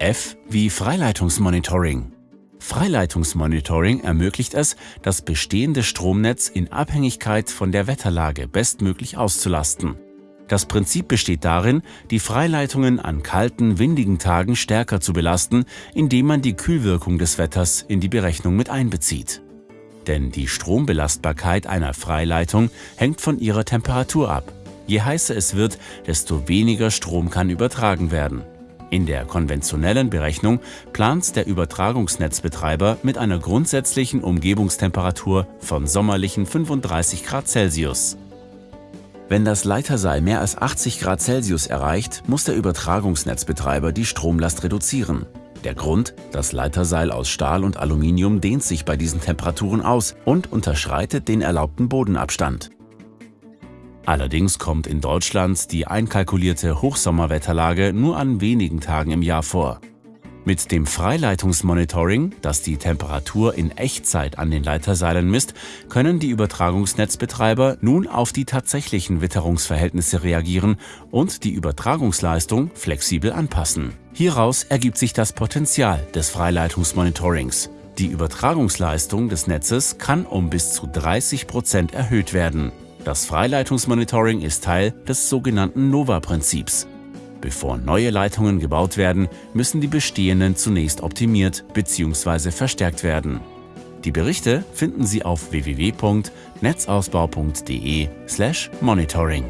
F wie Freileitungsmonitoring. Freileitungsmonitoring ermöglicht es, das bestehende Stromnetz in Abhängigkeit von der Wetterlage bestmöglich auszulasten. Das Prinzip besteht darin, die Freileitungen an kalten, windigen Tagen stärker zu belasten, indem man die Kühlwirkung des Wetters in die Berechnung mit einbezieht. Denn die Strombelastbarkeit einer Freileitung hängt von ihrer Temperatur ab. Je heißer es wird, desto weniger Strom kann übertragen werden. In der konventionellen Berechnung plant der Übertragungsnetzbetreiber mit einer grundsätzlichen Umgebungstemperatur von sommerlichen 35 Grad Celsius. Wenn das Leiterseil mehr als 80 Grad Celsius erreicht, muss der Übertragungsnetzbetreiber die Stromlast reduzieren. Der Grund, das Leiterseil aus Stahl und Aluminium dehnt sich bei diesen Temperaturen aus und unterschreitet den erlaubten Bodenabstand. Allerdings kommt in Deutschland die einkalkulierte Hochsommerwetterlage nur an wenigen Tagen im Jahr vor. Mit dem Freileitungsmonitoring, das die Temperatur in Echtzeit an den Leiterseilen misst, können die Übertragungsnetzbetreiber nun auf die tatsächlichen Witterungsverhältnisse reagieren und die Übertragungsleistung flexibel anpassen. Hieraus ergibt sich das Potenzial des Freileitungsmonitorings. Die Übertragungsleistung des Netzes kann um bis zu 30 Prozent erhöht werden. Das Freileitungsmonitoring ist Teil des sogenannten NOVA-Prinzips. Bevor neue Leitungen gebaut werden, müssen die bestehenden zunächst optimiert bzw. verstärkt werden. Die Berichte finden Sie auf www.netzausbau.de/monitoring.